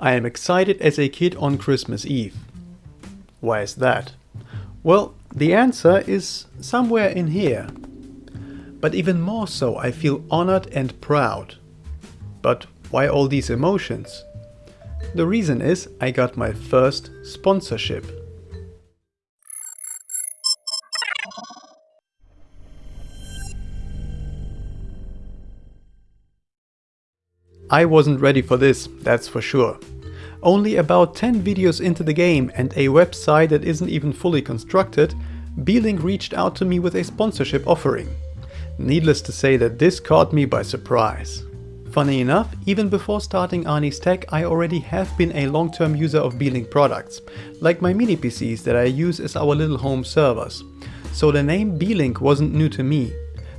I am excited as a kid on Christmas Eve. Why is that? Well, the answer is somewhere in here. But even more so, I feel honored and proud. But why all these emotions? The reason is I got my first sponsorship. I wasn't ready for this, that's for sure. Only about 10 videos into the game and a website that isn't even fully constructed, Beelink reached out to me with a sponsorship offering. Needless to say that this caught me by surprise. Funny enough, even before starting Arnie's Tech, I already have been a long-term user of Beelink products, like my mini PCs that I use as our little home servers. So the name Beelink wasn't new to me,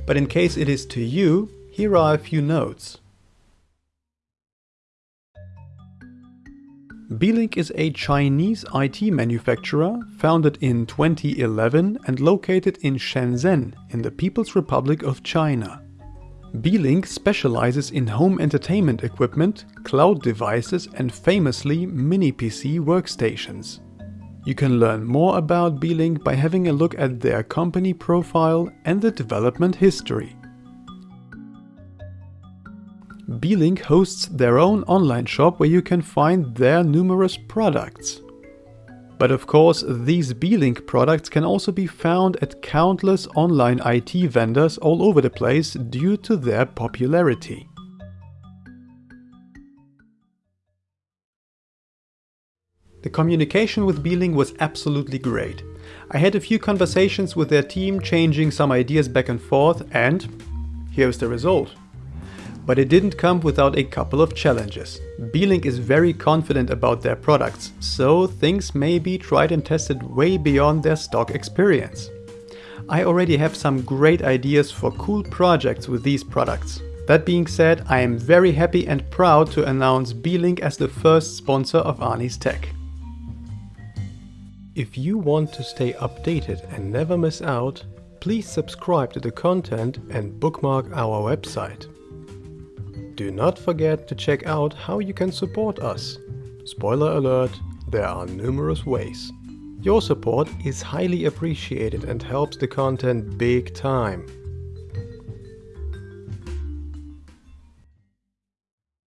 but in case it is to you, here are a few notes. Beelink is a Chinese IT manufacturer founded in 2011 and located in Shenzhen in the People's Republic of China. Beelink specializes in home entertainment equipment, cloud devices and famously mini-PC workstations. You can learn more about Beelink by having a look at their company profile and the development history. Beelink hosts their own online shop where you can find their numerous products. But of course, these Beelink products can also be found at countless online IT vendors all over the place due to their popularity. The communication with Beelink was absolutely great. I had a few conversations with their team changing some ideas back and forth and here's the result. But it didn't come without a couple of challenges. Beelink is very confident about their products, so things may be tried and tested way beyond their stock experience. I already have some great ideas for cool projects with these products. That being said, I am very happy and proud to announce Beelink as the first sponsor of Arnie's Tech. If you want to stay updated and never miss out, please subscribe to the content and bookmark our website. Do not forget to check out how you can support us. Spoiler alert, there are numerous ways. Your support is highly appreciated and helps the content big time.